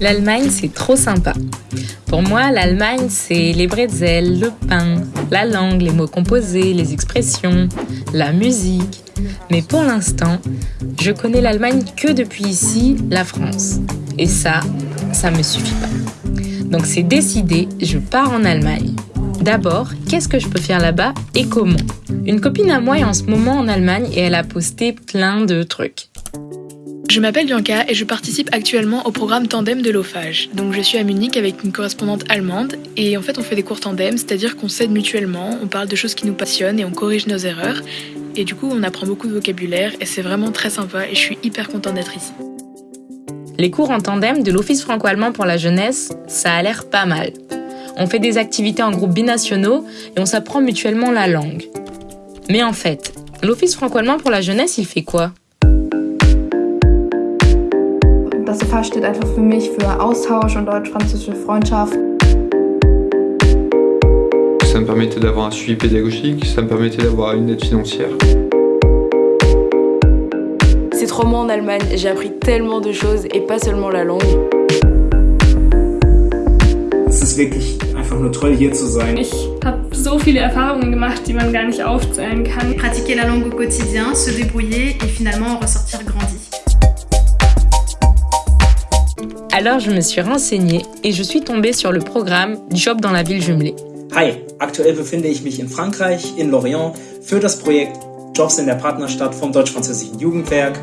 L'Allemagne, c'est trop sympa. Pour moi, l'Allemagne, c'est les bretzels, le pain, la langue, les mots composés, les expressions, la musique. Mais pour l'instant, je connais l'Allemagne que depuis ici, la France. Et ça, ça me suffit pas. Donc c'est décidé, je pars en Allemagne. D'abord, qu'est-ce que je peux faire là-bas et comment? Une copine à moi est en ce moment en Allemagne et elle a posté plein de trucs. Je m'appelle Bianca et je participe actuellement au programme Tandem de l'OFAGE. Donc je suis à Munich avec une correspondante allemande et en fait on fait des cours tandem, c'est-à-dire qu'on s'aide mutuellement, on parle de choses qui nous passionnent et on corrige nos erreurs. Et du coup on apprend beaucoup de vocabulaire et c'est vraiment très sympa et je suis hyper contente d'être ici. Les cours en tandem de l'Office franco-allemand pour la jeunesse, ça a l'air pas mal. On fait des activités en groupes binationaux et on s'apprend mutuellement la langue. Mais en fait, l'Office franco-allemand pour la jeunesse, il fait quoi? Das FH steht einfach für mich für Austausch und deutsch-französische Freundschaft. Ça me permettait d'avoir un suivi pédagogique, ça me permettait d'avoir une aide financière. Ces trois mois en Allemagne, j'ai appris tellement de choses et pas seulement la langue. Es ist wirklich einfach nur toll hier zu sein. Ich habe so viele Erfahrungen gemacht, die man gar nicht aufzählen kann. Pratiquer la langue au quotidien, se débrouiller et finalement ressortir grandi. Alors je me suis renseignée et je suis tombée sur le programme Job dans la ville jumelée. Hi, aktuell befinde ich mich in Frankreich, in Lorient, für das Projekt Jobs in der Partnerstadt vom Deutsch-Französischen Jugendwerk,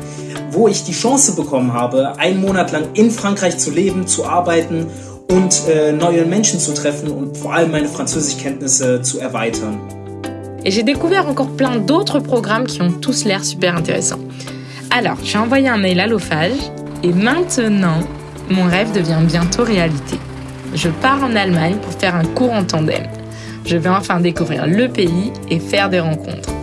wo ich die Chance bekommen habe, einen Monat lang in Frankreich zu leben, zu arbeiten und äh, neue Menschen zu treffen und vor allem meine Französischkenntnisse zu erweitern. Et j'ai découvert encore plein d'autres programmes qui ont tous l'air super intéressants. Alors, j'ai envoyé un mail à l'OFAGE et maintenant, mon rêve devient bientôt réalité. Je pars en Allemagne pour faire un cours en tandem. Je vais enfin découvrir le pays et faire des rencontres.